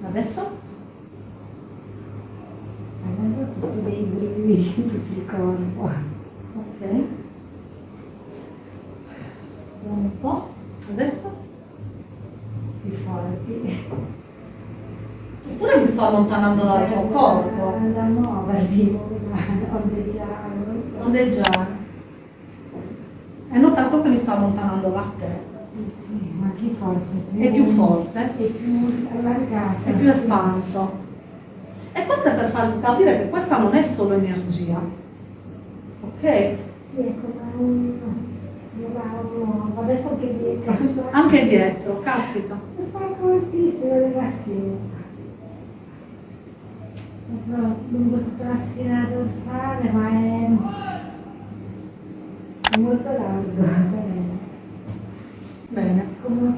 Adesso? Adesso ho tutti dei brividi tutto il corpo. Ok. Vediamo un po'. Adesso? Più forti. Eppure mi sto allontanando dal tuo corpo. Da muovervi, ondeggiare, non so. Ondeggiare. Hai notato che mi sto allontanando da te? Sì, più forte. È più forte. È più allargato. È più espanso. E questo è per farvi capire che questa non è solo energia. Ok? Sì, è come un... Adesso anche dietro. Anche dietro, caspita. Un sacco altissimo della schiena. Lungo tutta la schiena dorsale, ma è, è molto largo, cioè, Bene. come